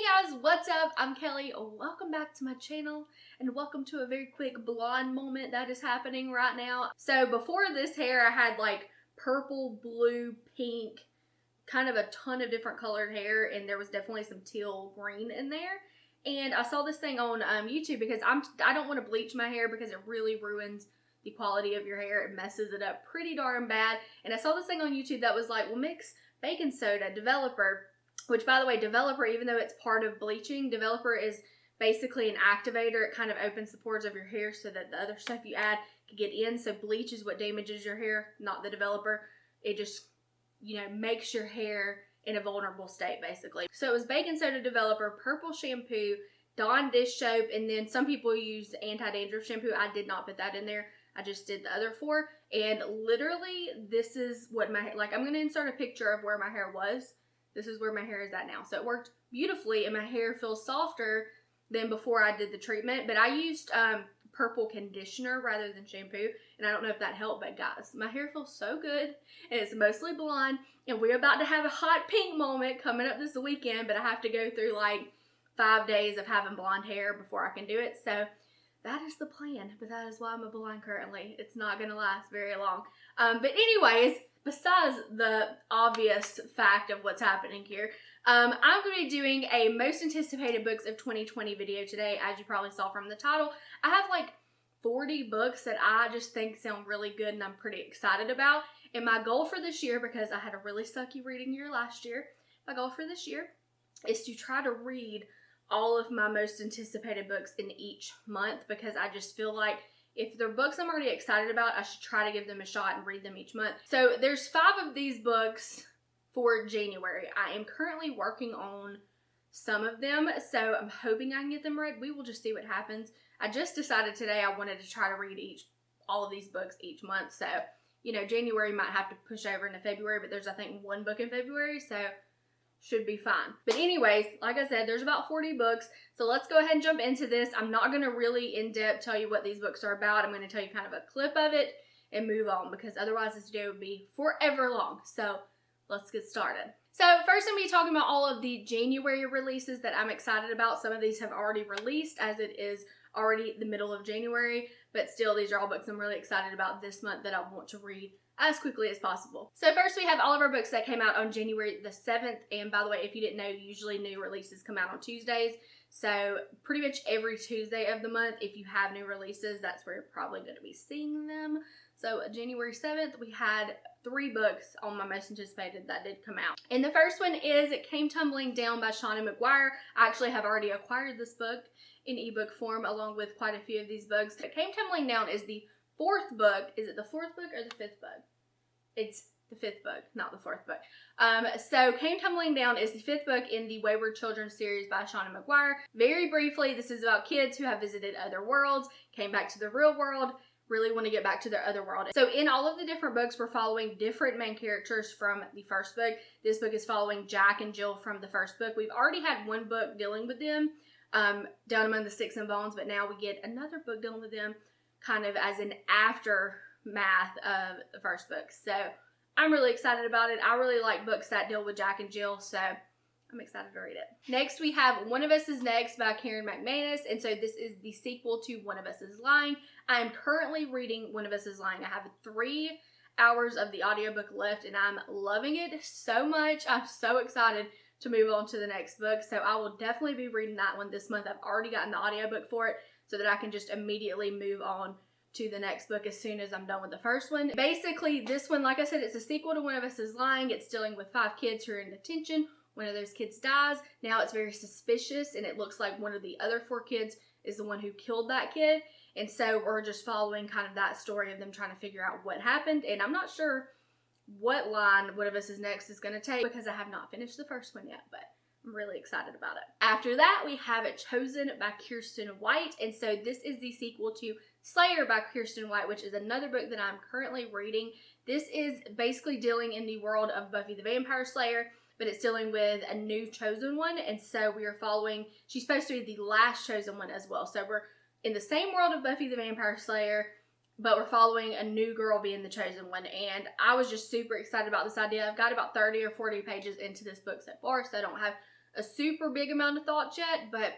Hey guys, what's up? I'm Kelly. Welcome back to my channel and welcome to a very quick blonde moment that is happening right now. So before this hair, I had like purple, blue, pink, kind of a ton of different colored hair and there was definitely some teal green in there. And I saw this thing on um, YouTube because I'm I don't want to bleach my hair because it really ruins the quality of your hair. It messes it up pretty darn bad. And I saw this thing on YouTube that was like, well, mix baking soda, developer, which by the way, developer, even though it's part of bleaching, developer is basically an activator. It kind of opens the pores of your hair so that the other stuff you add can get in. So bleach is what damages your hair, not the developer. It just, you know, makes your hair in a vulnerable state basically. So it was baking soda developer, purple shampoo, Dawn dish soap, and then some people use anti-dandruff shampoo. I did not put that in there. I just did the other four. And literally, this is what my, like, I'm going to insert a picture of where my hair was. This is where my hair is at now. So it worked beautifully, and my hair feels softer than before I did the treatment. But I used um, purple conditioner rather than shampoo. And I don't know if that helped, but guys, my hair feels so good. And it's mostly blonde. And we're about to have a hot pink moment coming up this weekend. But I have to go through like five days of having blonde hair before I can do it. So that is the plan, but that is why I'm a blonde currently. It's not going to last very long. Um, but anyways, besides the obvious fact of what's happening here, um, I'm going to be doing a most anticipated books of 2020 video today, as you probably saw from the title. I have like 40 books that I just think sound really good and I'm pretty excited about. And my goal for this year, because I had a really sucky reading year last year, my goal for this year is to try to read all of my most anticipated books in each month because I just feel like if they're books I'm already excited about, I should try to give them a shot and read them each month. So there's five of these books for January. I am currently working on some of them, so I'm hoping I can get them read. We will just see what happens. I just decided today I wanted to try to read each all of these books each month. So, you know, January might have to push over into February, but there's I think one book in February, so should be fine. But anyways, like I said, there's about 40 books. So let's go ahead and jump into this. I'm not going to really in depth tell you what these books are about. I'm going to tell you kind of a clip of it and move on because otherwise this video would be forever long. So let's get started. So first I'm going to be talking about all of the January releases that I'm excited about. Some of these have already released as it is already the middle of January, but still these are all books I'm really excited about this month that I want to read as quickly as possible. So first we have all of our books that came out on January the 7th. And by the way, if you didn't know, usually new releases come out on Tuesdays. So pretty much every Tuesday of the month, if you have new releases, that's where you're probably going to be seeing them. So January 7th, we had three books on my most anticipated that did come out. And the first one is It Came Tumbling Down by Seanan McGuire. I actually have already acquired this book in ebook form along with quite a few of these books. It Came Tumbling Down is the fourth book. Is it the fourth book or the fifth book? It's the fifth book, not the fourth book. Um, so Came Tumbling Down is the fifth book in the Wayward Children series by Seanan McGuire. Very briefly, this is about kids who have visited other worlds, came back to the real world, really want to get back to their other world. So in all of the different books, we're following different main characters from the first book. This book is following Jack and Jill from the first book. We've already had one book dealing with them, um, Down Among the Sticks and Bones, but now we get another book dealing with them kind of as an aftermath of the first book. So I'm really excited about it. I really like books that deal with Jack and Jill, so I'm excited to read it. Next, we have One of Us is Next by Karen McManus, and so this is the sequel to One of Us is Lying. I am currently reading One of Us is Lying. I have three hours of the audiobook left, and I'm loving it so much. I'm so excited to move on to the next book, so I will definitely be reading that one this month. I've already gotten the audiobook for it, so that I can just immediately move on to the next book as soon as I'm done with the first one. Basically, this one, like I said, it's a sequel to One of Us is Lying. It's dealing with five kids who are in detention. One of those kids dies. Now it's very suspicious, and it looks like one of the other four kids is the one who killed that kid. And so we're just following kind of that story of them trying to figure out what happened. And I'm not sure what line One of Us is Next is going to take because I have not finished the first one yet, but I'm really excited about it. After that, we have it Chosen by Kiersten White. And so this is the sequel to Slayer by Kiersten White, which is another book that I'm currently reading. This is basically dealing in the world of Buffy the Vampire Slayer, but it's dealing with a new chosen one. And so we are following, she's supposed to be the last chosen one as well. So we're in the same world of Buffy the Vampire Slayer, but we're following a new girl being the chosen one. And I was just super excited about this idea. I've got about 30 or 40 pages into this book so far, so I don't have a super big amount of thoughts yet, but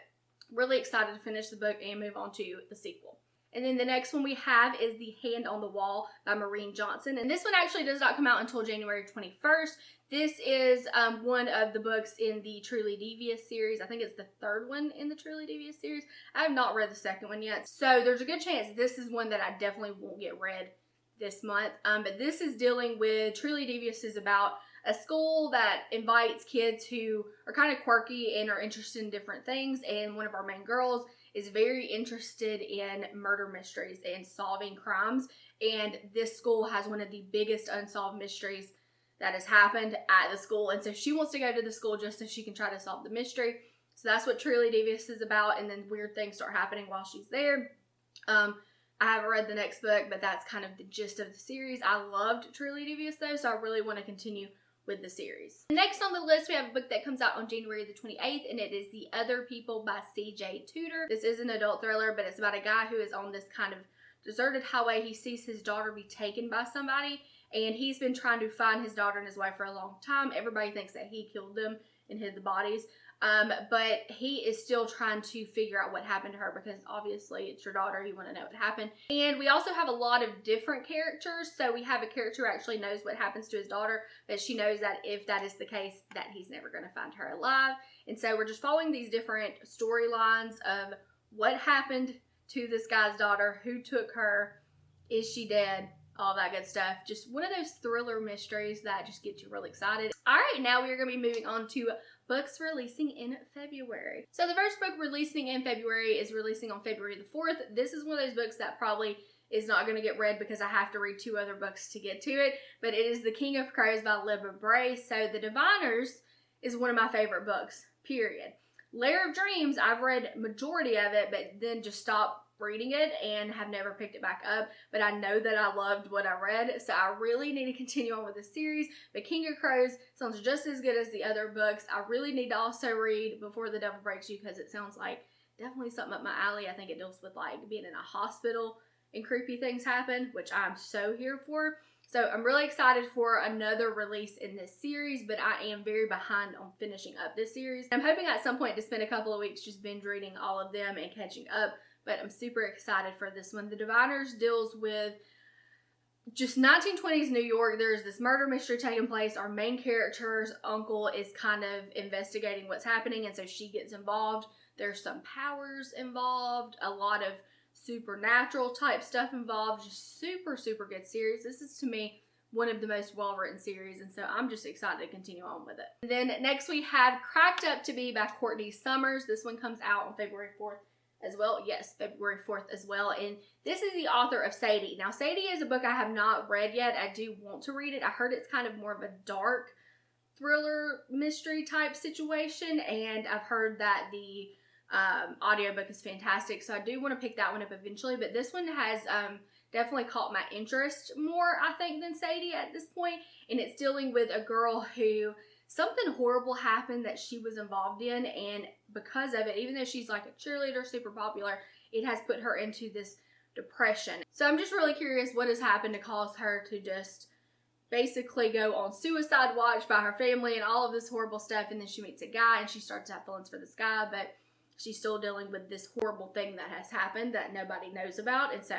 really excited to finish the book and move on to the sequel. And then the next one we have is The Hand on the Wall by Maureen Johnson. And this one actually does not come out until January 21st. This is um, one of the books in the Truly Devious series. I think it's the third one in the Truly Devious series. I have not read the second one yet. So there's a good chance this is one that I definitely won't get read this month. Um, but this is dealing with Truly Devious is about a school that invites kids who are kind of quirky and are interested in different things. And one of our main girls is very interested in murder mysteries and solving crimes. And this school has one of the biggest unsolved mysteries that has happened at the school. And so she wants to go to the school just so she can try to solve the mystery. So that's what Truly Devious is about. And then weird things start happening while she's there. Um, I haven't read the next book, but that's kind of the gist of the series. I loved Truly Devious though, so I really want to continue with the series. Next on the list, we have a book that comes out on January the 28th, and it is The Other People by C.J. Tudor. This is an adult thriller, but it's about a guy who is on this kind of deserted highway. He sees his daughter be taken by somebody, and he's been trying to find his daughter and his wife for a long time. Everybody thinks that he killed them and hid the bodies. Um, but he is still trying to figure out what happened to her because obviously it's your daughter. You want to know what happened. And we also have a lot of different characters. So we have a character who actually knows what happens to his daughter, but she knows that if that is the case, that he's never going to find her alive. And so we're just following these different storylines of what happened to this guy's daughter, who took her, is she dead, all that good stuff. Just one of those thriller mysteries that just get you really excited. All right, now we are going to be moving on to books releasing in February. So the first book releasing in February is releasing on February the 4th. This is one of those books that probably is not going to get read because I have to read two other books to get to it, but it is The King of Crows by Libba Bray. So The Diviners is one of my favorite books, period. Lair of Dreams, I've read majority of it, but then just stopped reading it and have never picked it back up, but I know that I loved what I read, so I really need to continue on with the series. But King of Crows sounds just as good as the other books. I really need to also read Before the Devil Breaks You because it sounds like definitely something up my alley. I think it deals with like being in a hospital and creepy things happen, which I'm so here for. So I'm really excited for another release in this series, but I am very behind on finishing up this series. I'm hoping at some point to spend a couple of weeks just binge reading all of them and catching up but I'm super excited for this one. The Diviners deals with just 1920s New York. There's this murder mystery taking place. Our main character's uncle is kind of investigating what's happening, and so she gets involved. There's some powers involved, a lot of supernatural type stuff involved. Just super, super good series. This is to me one of the most well written series, and so I'm just excited to continue on with it. And then next we have Cracked Up to Be by Courtney Summers. This one comes out on February 4th as well. Yes, February 4th as well. And this is the author of Sadie. Now, Sadie is a book I have not read yet. I do want to read it. I heard it's kind of more of a dark thriller mystery type situation. And I've heard that the um, audiobook is fantastic. So I do want to pick that one up eventually. But this one has um, definitely caught my interest more, I think, than Sadie at this point. And it's dealing with a girl who something horrible happened that she was involved in and because of it even though she's like a cheerleader super popular it has put her into this depression. So i'm just really curious what has happened to cause her to just basically go on suicide watch by her family and all of this horrible stuff and then she meets a guy and she starts to have feelings for this guy but she's still dealing with this horrible thing that has happened that nobody knows about and so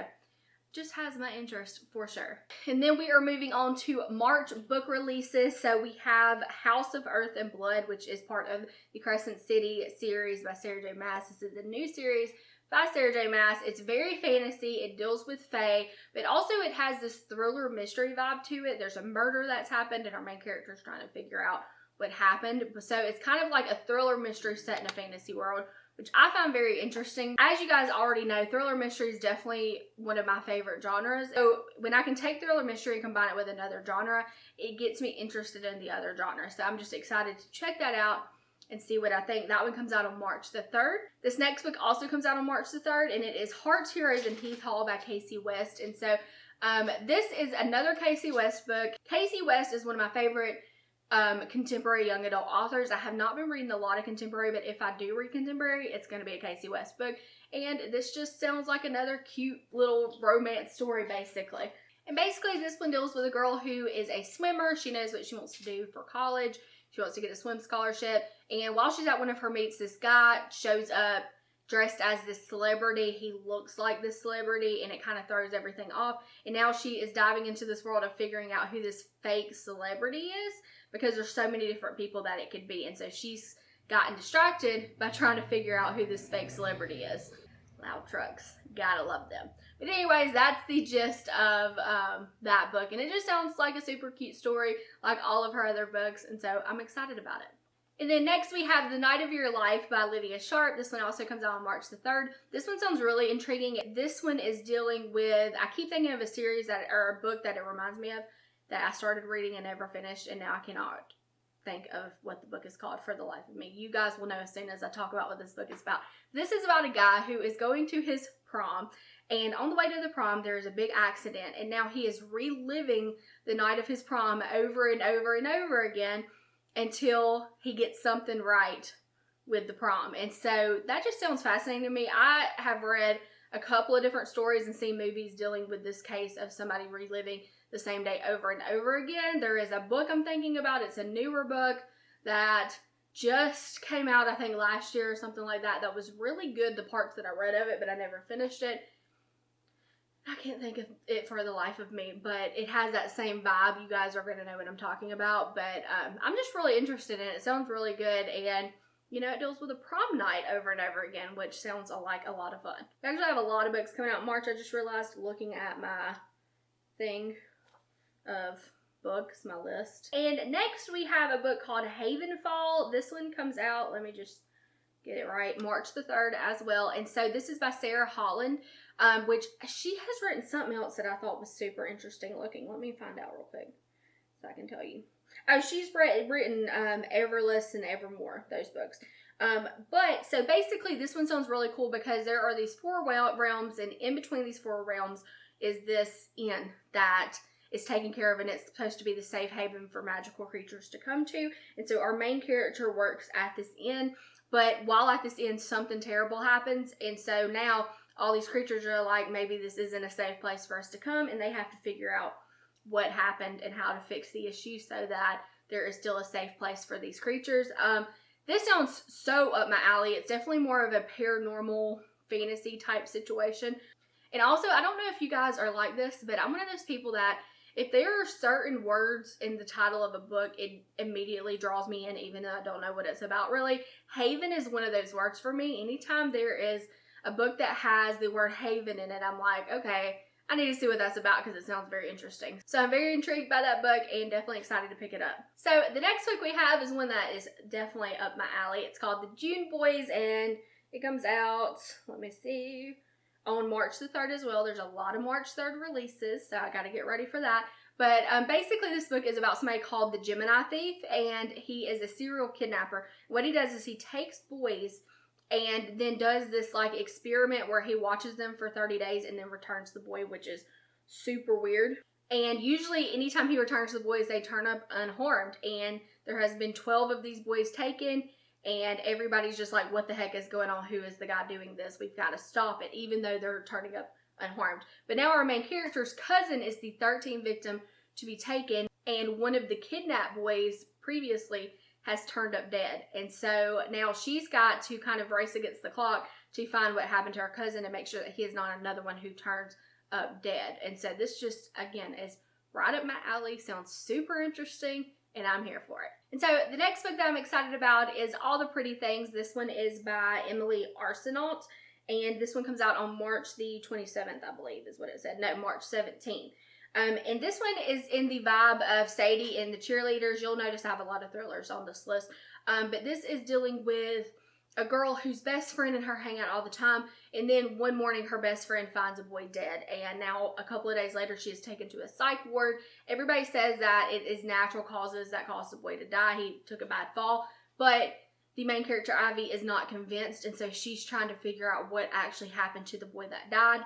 just has my interest for sure. And then we are moving on to March book releases. So we have House of Earth and Blood, which is part of the Crescent City series by Sarah J. Maas. This is a new series by Sarah J. Maas. It's very fantasy. It deals with Fae, but also it has this thriller mystery vibe to it. There's a murder that's happened and our main character is trying to figure out what happened. So it's kind of like a thriller mystery set in a fantasy world which I found very interesting. As you guys already know, thriller mystery is definitely one of my favorite genres. So when I can take thriller mystery and combine it with another genre, it gets me interested in the other genre. So I'm just excited to check that out and see what I think. That one comes out on March the 3rd. This next book also comes out on March the 3rd, and it is Hearts, Heroes, and Heath Hall by Kasie West. And so um, this is another Kasie West book. Kasie West is one of my favorite um, contemporary young adult authors. I have not been reading a lot of contemporary, but if I do read contemporary, it's going to be a Kasie West book. And this just sounds like another cute little romance story, basically. And basically, this one deals with a girl who is a swimmer. She knows what she wants to do for college. She wants to get a swim scholarship. And while she's at one of her meets, this guy shows up dressed as this celebrity. He looks like this celebrity and it kind of throws everything off. And now she is diving into this world of figuring out who this fake celebrity is because there's so many different people that it could be. And so she's gotten distracted by trying to figure out who this fake celebrity is. Loud trucks. Gotta love them. But anyways, that's the gist of um, that book. And it just sounds like a super cute story like all of her other books. And so I'm excited about it. And then next we have The Night of Your Life by Lydia Sharp. This one also comes out on March the 3rd. This one sounds really intriguing. This one is dealing with, I keep thinking of a series that, or a book that it reminds me of that I started reading and never finished and now I cannot think of what the book is called for the life of me. You guys will know as soon as I talk about what this book is about. This is about a guy who is going to his prom and on the way to the prom there's a big accident and now he is reliving the night of his prom over and over and over again until he gets something right with the prom. And so that just sounds fascinating to me. I have read a couple of different stories and seen movies dealing with this case of somebody reliving the same day over and over again. There is a book I'm thinking about. It's a newer book that just came out, I think, last year or something like that. That was really good, the parts that I read of it, but I never finished it. I can't think of it for the life of me, but it has that same vibe. You guys are going to know what I'm talking about, but um, I'm just really interested in it. It sounds really good, and you know, it deals with a prom night over and over again, which sounds like a lot of fun. Actually, I have a lot of books coming out in March. I just realized looking at my thing of books, my list. And next we have a book called Havenfall. This one comes out, let me just get it right, March the 3rd as well. And so this is by Sara Holland um, which she has written something else that I thought was super interesting looking. Let me find out real quick so I can tell you. Oh, she's written um, Everless and Evermore, those books. Um, but so basically, this one sounds really cool because there are these four realms, and in between these four realms is this inn that is taken care of, and it's supposed to be the safe haven for magical creatures to come to. And so our main character works at this inn, but while at this inn, something terrible happens, and so now all these creatures are like, maybe this isn't a safe place for us to come, and they have to figure out what happened and how to fix the issue so that there is still a safe place for these creatures. Um, this sounds so up my alley. It's definitely more of a paranormal fantasy type situation. And also, I don't know if you guys are like this, but I'm one of those people that if there are certain words in the title of a book, it immediately draws me in, even though I don't know what it's about really. Haven is one of those words for me. Anytime there is a book that has the word haven in it, I'm like, okay, I need to see what that's about because it sounds very interesting. So I'm very intrigued by that book and definitely excited to pick it up. So the next book we have is one that is definitely up my alley. It's called The June Boys and it comes out, let me see, on March the 3rd as well. There's a lot of March 3rd releases, so I got to get ready for that. But um, basically, this book is about somebody called the Gemini Thief, and he is a serial kidnapper. What he does is he takes boys and then does this like experiment where he watches them for 30 days and then returns the boy, which is super weird. And usually, anytime he returns the boys, they turn up unharmed. And there has been 12 of these boys taken, and everybody's just like, what the heck is going on? Who is the guy doing this? We've got to stop it, even though they're turning up unharmed. But now our main character's cousin is the 13th victim to be taken, and one of the kidnapped boys previously has turned up dead. And so now she's got to kind of race against the clock to find what happened to her cousin and make sure that he is not another one who turns up dead. And so this just, again, is right up my alley, sounds super interesting, and I'm here for it. And so the next book that I'm excited about is All the Pretty Things. This one is by Emily Arsenault, and this one comes out on March the 27th, I believe is what it said. No, March 17th. Um, and this one is in the vibe of Sadie and the cheerleaders. You'll notice I have a lot of thrillers on this list. Um, but this is dealing with a girl whose best friend and her hang out all the time. And then one morning, her best friend finds a boy dead. And now, a couple of days later, she is taken to a psych ward. Everybody says that it is natural causes that caused the boy to die. He took a bad fall. But the main character, Ivy, is not convinced. And so she's trying to figure out what actually happened to the boy that died.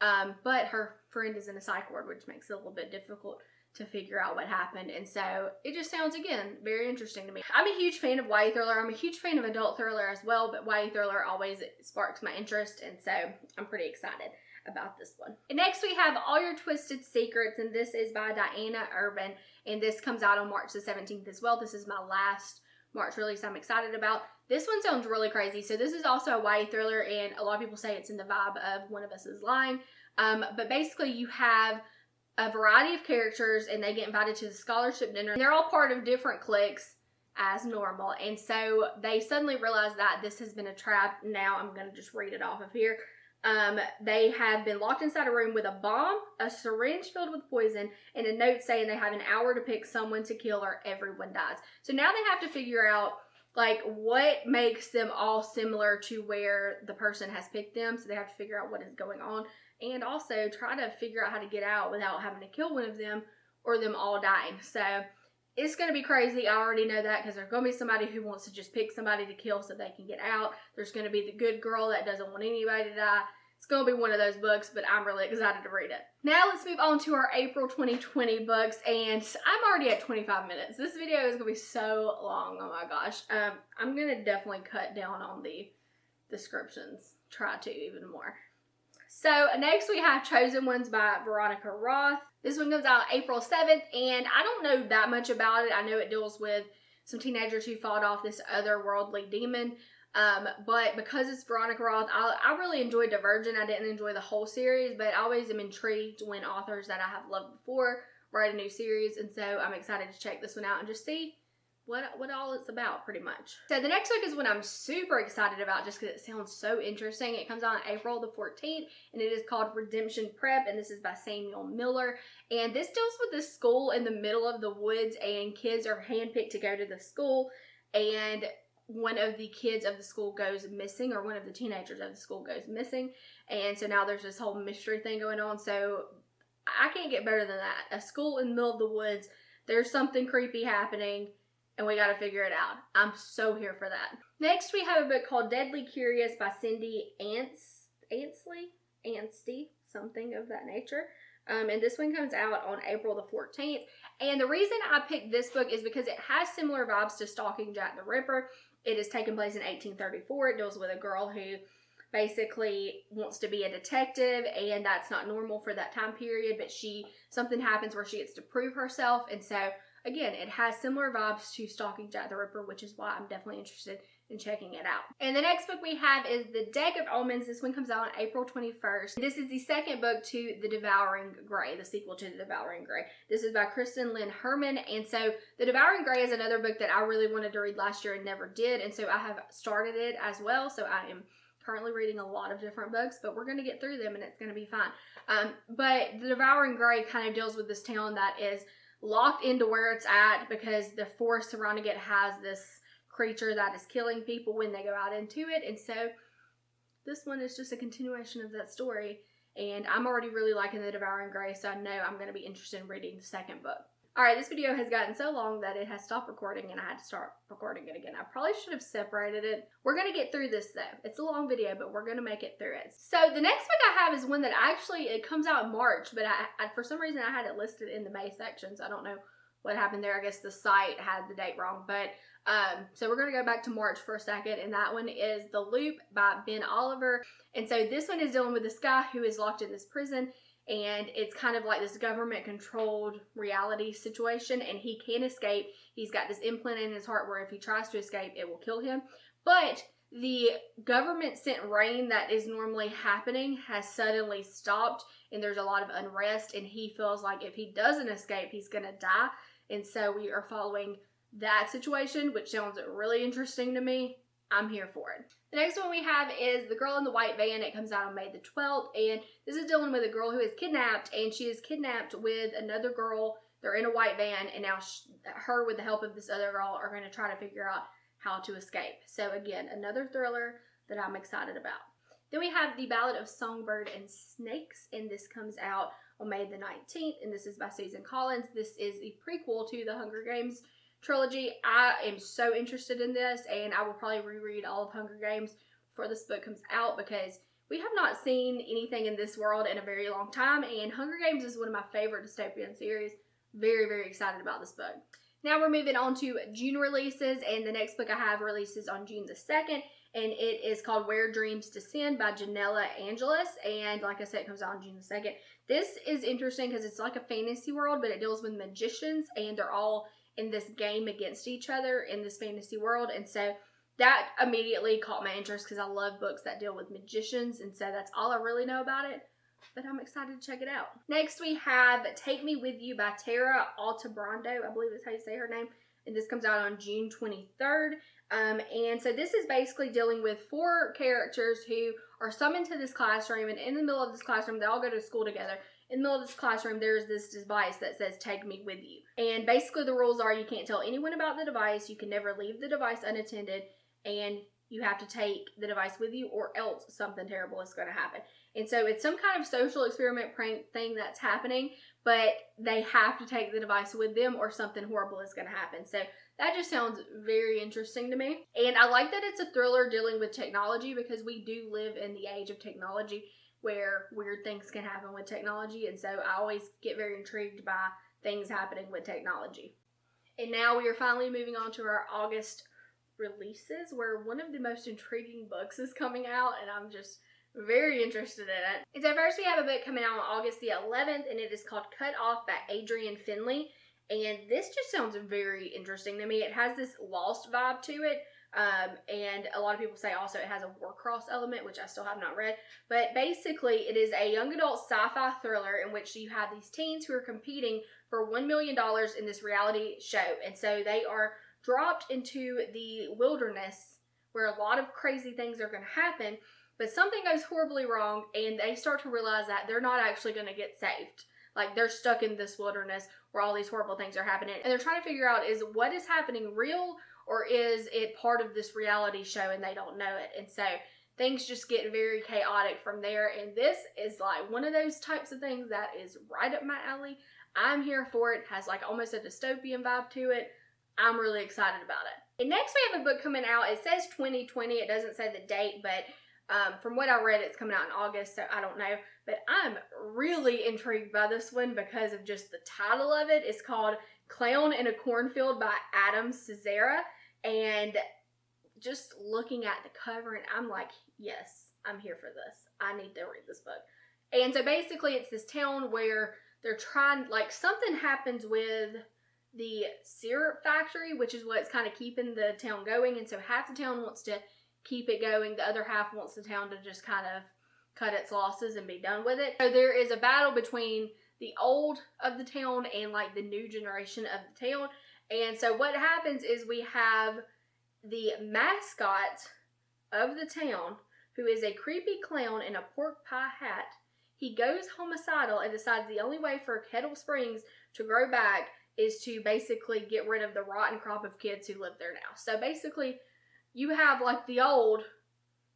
Um, but her friend is in a psych ward, which makes it a little bit difficult to figure out what happened. And so it just sounds, again, very interesting to me. I'm a huge fan of YA thriller. I'm a huge fan of adult thriller as well, but YA thriller always sparks my interest. And so I'm pretty excited about this one. And next we have All Your Twisted Secrets, and this is by Diana Urban, and this comes out on March the 17th as well. This is my last March release I'm excited about. This one sounds really crazy. So this is also a YA thriller, and a lot of people say it's in the vibe of One of Us is Lying. Um, but basically, you have a variety of characters, and they get invited to the scholarship dinner. And they're all part of different cliques as normal. And so they suddenly realize that this has been a trap. Now I'm going to just read it off of here. Um, they have been locked inside a room with a bomb, a syringe filled with poison, and a note saying they have an hour to pick someone to kill or everyone dies. So now they have to figure out like what makes them all similar to where the person has picked them. So they have to figure out what is going on and also try to figure out how to get out without having to kill one of them or them all dying. So it's going to be crazy. I already know that because there's going to be somebody who wants to just pick somebody to kill so they can get out. There's going to be the good girl that doesn't want anybody to die. It's going to be one of those books, but I'm really excited to read it. Now let's move on to our April 2020 books, and I'm already at 25 minutes. This video is going to be so long. Oh my gosh. Um, I'm going to definitely cut down on the descriptions. Try to even more. So next we have Chosen Ones by Veronica Roth. This one comes out April 7th, and I don't know that much about it. I know it deals with some teenagers who fought off this otherworldly demon. Um, but because it's Veronica Roth, I, I really enjoyed Divergent. I didn't enjoy the whole series, but I always am intrigued when authors that I have loved before write a new series. And so I'm excited to check this one out and just see what what all it's about pretty much. So the next book is one I'm super excited about just because it sounds so interesting. It comes out on April the 14th and it is called Redemption Prep and this is by Samuel Miller. And this deals with this school in the middle of the woods and kids are handpicked to go to the school and one of the kids of the school goes missing or one of the teenagers of the school goes missing and so now there's this whole mystery thing going on so I can't get better than that. A school in the middle of the woods, there's something creepy happening and we got to figure it out. I'm so here for that. Next, we have a book called Deadly Curious by Cindy Ants Anstey, Anstey, something of that nature. Um, and this one comes out on April the 14th. And the reason I picked this book is because it has similar vibes to Stalking Jack the Ripper. It is taken place in 1834. It deals with a girl who basically wants to be a detective and that's not normal for that time period but she something happens where she gets to prove herself and so Again, it has similar vibes to Stalking Jack the Ripper, which is why I'm definitely interested in checking it out. And the next book we have is The Deck of Omens. This one comes out on April 21st. This is the second book to The Devouring Grey, the sequel to The Devouring Grey. This is by Kristen Lynn Herman. And so The Devouring Grey is another book that I really wanted to read last year and never did. And so I have started it as well. So I am currently reading a lot of different books, but we're going to get through them and it's going to be fine. Um, but The Devouring Grey kind of deals with this town that is locked into where it's at because the forest surrounding it has this creature that is killing people when they go out into it. And so this one is just a continuation of that story. And I'm already really liking The Devouring Grey, so I know I'm going to be interested in reading the second book. Alright, this video has gotten so long that it has stopped recording and I had to start recording it again. I probably should have separated it. We're going to get through this though. It's a long video, but we're going to make it through it. So the next book I have is one that actually, it comes out in March, but I, I for some reason I had it listed in the May sections. I don't know what happened there. I guess the site had the date wrong, but um, so we're going to go back to March for a second, and that one is The Loop by Ben Oliver. And so this one is dealing with this guy who is locked in this prison and it's kind of like this government controlled reality situation and he can't escape. He's got this implant in his heart where if he tries to escape it will kill him. But the government sent rain that is normally happening has suddenly stopped and there's a lot of unrest and he feels like if he doesn't escape he's gonna die. And so we are following that situation which sounds really interesting to me I'm here for it. The next one we have is The Girl in the White Van. It comes out on May the 12th, and this is dealing with a girl who is kidnapped, and she is kidnapped with another girl. They're in a white van, and now she, her, with the help of this other girl, are going to try to figure out how to escape. So again, another thriller that I'm excited about. Then we have The Ballad of Songbird and Snakes, and this comes out on May the 19th, and this is by Susan Collins. This is the prequel to The Hunger Games trilogy. I am so interested in this, and I will probably reread all of Hunger Games before this book comes out because we have not seen anything in this world in a very long time, and Hunger Games is one of my favorite dystopian series. Very, very excited about this book. Now we're moving on to June releases, and the next book I have releases on June the 2nd, and it is called Where Dreams Descend by Janella Angeles. And like I said, it comes out on June the 2nd. This is interesting because it's like a fantasy world, but it deals with magicians, and they're all in this game against each other in this fantasy world. And so that immediately caught my interest because I love books that deal with magicians, and so that's all I really know about it. But I'm excited to check it out. Next, we have Take Me With You by Tara Altebrando. I believe that's how you say her name. And this comes out on June 23rd. Um, and so this is basically dealing with four characters who are summoned to this classroom, and in the middle of this classroom, they all go to school together. In the middle of this classroom, there's this device that says, Take me with you. And basically, the rules are you can't tell anyone about the device, you can never leave the device unattended, and you have to take the device with you, or else something terrible is going to happen. And so it's some kind of social experiment prank thing that's happening, but they have to take the device with them, or something horrible is going to happen. So that just sounds very interesting to me. And I like that it's a thriller dealing with technology because we do live in the age of technology where weird things can happen with technology. And so I always get very intrigued by things happening with technology. And now we are finally moving on to our August releases where one of the most intriguing books is coming out and I'm just very interested in it. And so first we have a book coming out on August the 11th and it is called Cut Off by Adrianne Finlay. And this just sounds very interesting to me. It has this lost vibe to it. Um, and a lot of people say also it has a Warcross element, which I still have not read. But basically, it is a young adult sci fi thriller in which you have these teens who are competing for $1 million in this reality show. And so they are dropped into the wilderness where a lot of crazy things are going to happen. But something goes horribly wrong, and they start to realize that they're not actually going to get saved. Like they're stuck in this wilderness where all these horrible things are happening. And they're trying to figure out is what is happening real or is it part of this reality show and they don't know it? And so things just get very chaotic from there. And this is like one of those types of things that is right up my alley. I'm here for it. Has like almost a dystopian vibe to it. I'm really excited about it. And next we have a book coming out. It says 2020. It doesn't say the date, but um, from what I read, it's coming out in August, so I don't know. But I'm really intrigued by this one because of just the title of it. It's called Clown in a Cornfield by Adam Cesare. And just looking at the cover, and I'm like, yes, I'm here for this. I need to read this book. And so basically, it's this town where they're trying, like, something happens with the syrup factory, which is what's kind of keeping the town going. And so half the town wants to keep it going. The other half wants the town to just kind of cut its losses and be done with it. So there is a battle between the old of the town and like the new generation of the town. And so what happens is we have the mascot of the town who is a creepy clown in a pork pie hat. He goes homicidal and decides the only way for Kettle Springs to grow back is to basically get rid of the rotten crop of kids who live there now. So basically, you have like the old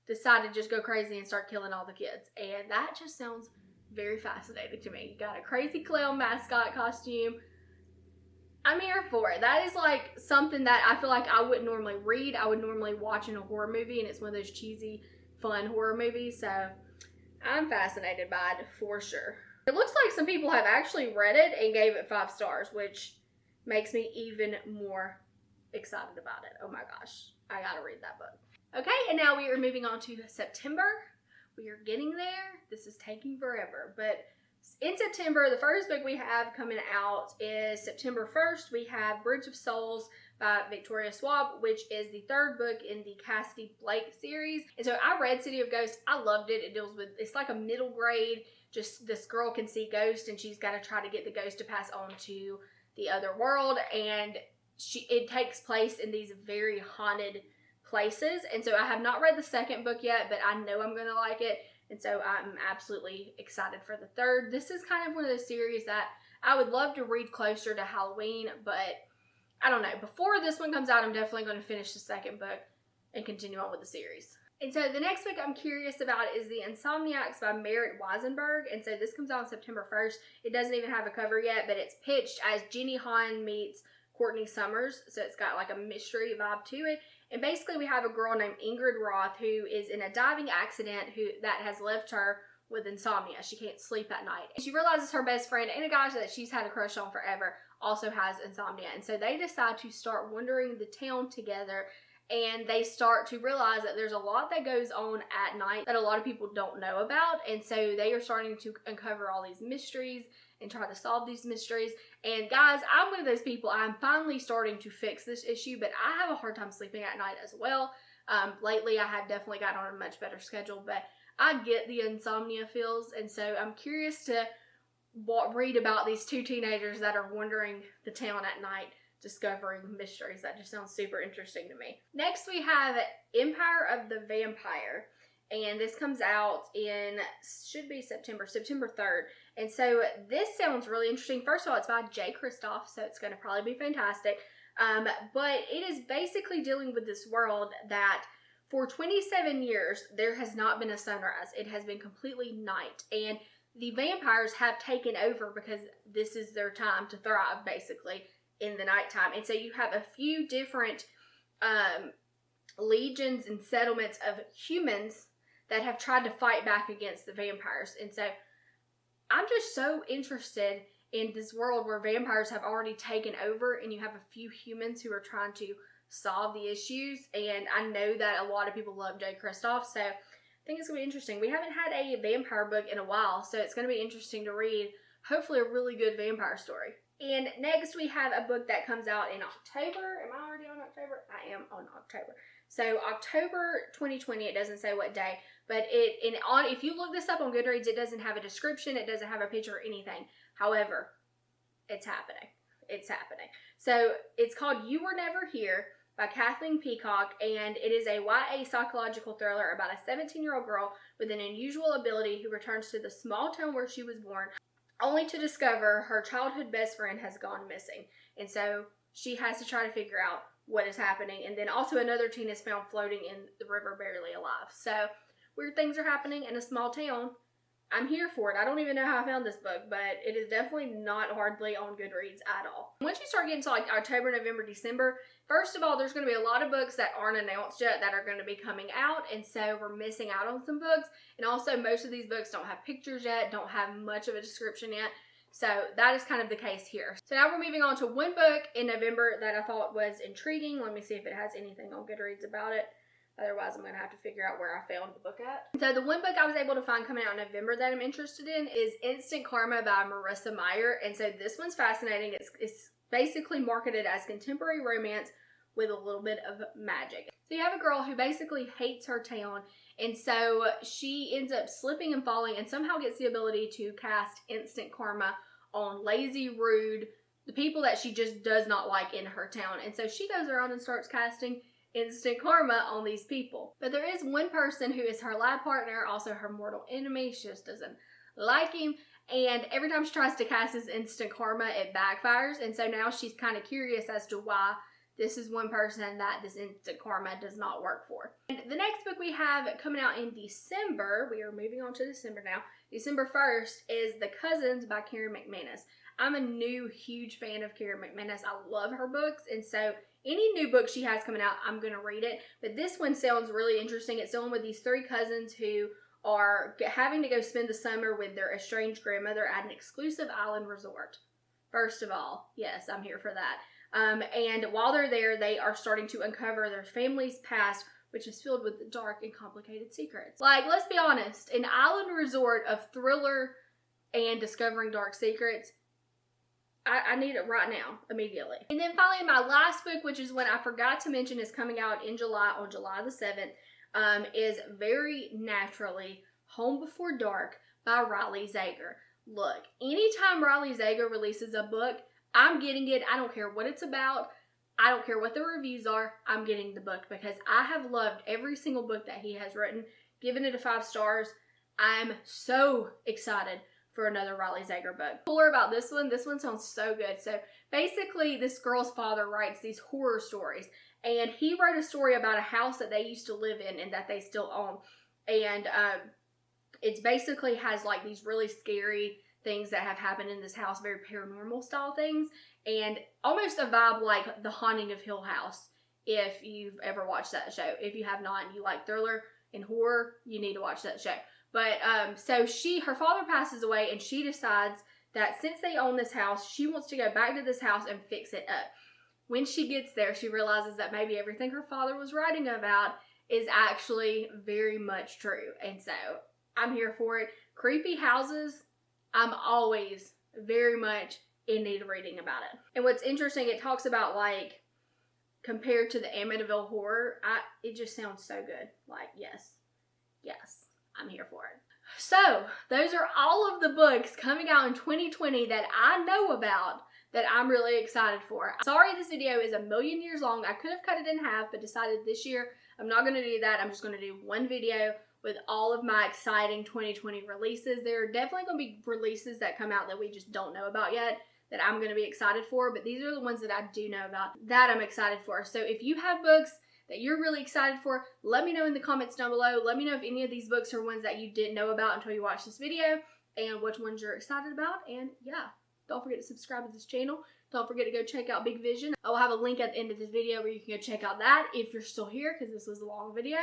decide to just go crazy and start killing all the kids. And that just sounds very fascinating to me. You got a crazy clown mascot costume. I'm here for it. That is like something that I feel like I wouldn't normally read. I would normally watch in a horror movie, and it's one of those cheesy, fun horror movies. So I'm fascinated by it for sure. It looks like some people have actually read it and gave it five stars, which makes me even more excited about it. Oh my gosh. I gotta read that book. Okay, and now we are moving on to September. We are getting there. This is taking forever, but in September, the first book we have coming out is September 1st. We have Bridge of Souls by Victoria Schwab, which is the third book in the Cassidy Blake series. And so I read City of Ghosts. I loved it. It deals with, it's like a middle grade, just this girl can see ghosts and she's got to try to get the ghost to pass on to the other world. And she it takes place in these very haunted places. And so I have not read the second book yet, but I know I'm going to like it. And so I'm absolutely excited for the third. This is kind of one of those series that I would love to read closer to Halloween, but I don't know. Before this one comes out, I'm definitely going to finish the second book and continue on with the series. And so the next book I'm curious about is The Insomniacs by Marit Weisenberg. And so this comes out on September 1st. It doesn't even have a cover yet, but it's pitched as Jenny Han meets Courtney Summers. So it's got like a mystery vibe to it. And basically we have a girl named Ingrid Roth who is in a diving accident who that has left her with insomnia. She can't sleep at night. And she realizes her best friend and a guy that she's had a crush on forever also has insomnia. And so they decide to start wandering the town together and they start to realize that there's a lot that goes on at night that a lot of people don't know about. And so they are starting to uncover all these mysteries and try to solve these mysteries. And guys i'm one of those people i'm finally starting to fix this issue but i have a hard time sleeping at night as well. Um, lately i have definitely gotten on a much better schedule but i get the insomnia feels. And so i'm curious to read about these two teenagers that are wandering the town at night discovering mysteries. That just sounds super interesting to me. Next, we have Empire of the Vampire. And this comes out in, should be September, September 3rd. And so this sounds really interesting. First of all, it's by Jay Kristoff, so it's going to probably be fantastic. Um, but it is basically dealing with this world that for 27 years, there has not been a sunrise. It has been completely night. And the vampires have taken over because this is their time to thrive, basically in the nighttime. And so you have a few different um, legions and settlements of humans that have tried to fight back against the vampires. And so I'm just so interested in this world where vampires have already taken over and you have a few humans who are trying to solve the issues. And I know that a lot of people love Jay Kristoff, so I think it's going to be interesting. We haven't had a vampire book in a while, so it's going to be interesting to read. Hopefully, a really good vampire story. And next we have a book that comes out in October. Am I already on October? I am on October. So October 2020, it doesn't say what day, but it in on if you look this up on Goodreads, it doesn't have a description, it doesn't have a picture or anything. However, it's happening. It's happening. So it's called You Were Never Here by Kathleen Peacock, and it is a YA psychological thriller about a 17 year old girl with an unusual ability who returns to the small town where she was born only to discover her childhood best friend has gone missing. And so she has to try to figure out what is happening. And then also another teen is found floating in the river barely alive. So weird things are happening in a small town I'm here for it. I don't even know how I found this book, but it is definitely not hardly on Goodreads at all. Once you start getting to like October, November, December, first of all, there's going to be a lot of books that aren't announced yet that are going to be coming out, and so we're missing out on some books. And also, most of these books don't have pictures yet, don't have much of a description yet. So that is kind of the case here. So now we're moving on to one book in November that I thought was intriguing. Let me see if it has anything on Goodreads about it. Otherwise, I'm going to have to figure out where I found the book at. So the one book I was able to find coming out in November that I'm interested in is Instant Karma by Marissa Meyer. And so this one's fascinating. It's, it's basically marketed as contemporary romance with a little bit of magic. So you have a girl who basically hates her town and so she ends up slipping and falling and somehow gets the ability to cast instant karma on lazy, rude, the people that she just does not like in her town. And so she goes around and starts casting instant karma on these people. But there is one person who is her lab partner, also her mortal enemy. She just doesn't like him. And every time she tries to cast this instant karma, it backfires. And so now she's kind of curious as to why this is one person that this instant karma does not work for. And the next book we have coming out in December, we are moving on to December now. December 1st is The Cousins by Karen McManus. I'm a new huge fan of Karen McManus. I love her books. And so any new book she has coming out, I'm going to read it. But this one sounds really interesting. It's dealing with these three cousins who are having to go spend the summer with their estranged grandmother at an exclusive island resort. First of all, yes, I'm here for that. Um, and while they're there, they are starting to uncover their family's past, which is filled with dark and complicated secrets. Like, let's be honest, an island resort of thriller and discovering dark secrets I, I, need it right now, immediately. And then finally, my last book, which is one I forgot to mention, is coming out in July, on July the 7th, um, is Very Naturally Home Before Dark by Riley Sager. Look, anytime Riley Sager releases a book, I'm getting it. I don't care what it's about. I don't care what the reviews are. I'm getting the book because I have loved every single book that he has written, given it a five stars. I'm so excited for another Riley Sager book. Cooler about this one, this one sounds so good. So basically this girl's father writes these horror stories and he wrote a story about a house that they used to live in and that they still own. And um, it's basically has like these really scary things that have happened in this house, very paranormal style things, and almost a vibe like The Haunting of Hill House if you've ever watched that show. If you have not and you like thriller and horror, you need to watch that show. But um, so she, her father passes away, and she decides that since they own this house, she wants to go back to this house and fix it up. when she gets there, she realizes that maybe everything her father was writing about is actually very much true. And so I'm here for it. Creepy houses, I'm always very much in need of reading about it. And what's interesting, it talks about like compared to the Amityville horror, I it just sounds so good. Like, yes, yes, I'm here for it. So, those are all of the books coming out in 2020 that I know about that I'm really excited for. Sorry this video is a million years long. I could have cut it in half, but decided this year I'm not going to do that. I'm just going to do one video with all of my exciting 2020 releases. There are definitely going to be releases that come out that we just don't know about yet that I'm going to be excited for, but these are the ones that I do know about that I'm excited for. So if you have books that you're really excited for, let me know in the comments down below. Let me know if any of these books are ones that you didn't know about until you watched this video and which ones you're excited about. And yeah, don't forget to subscribe to this channel. Don't forget to go check out Big Vision. I will have a link at the end of this video where you can go check out that if you're still here because this was a long video.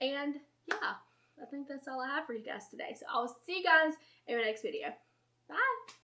And yeah, I think that's all I have for you guys today. So I'll see you guys in my next video. Bye!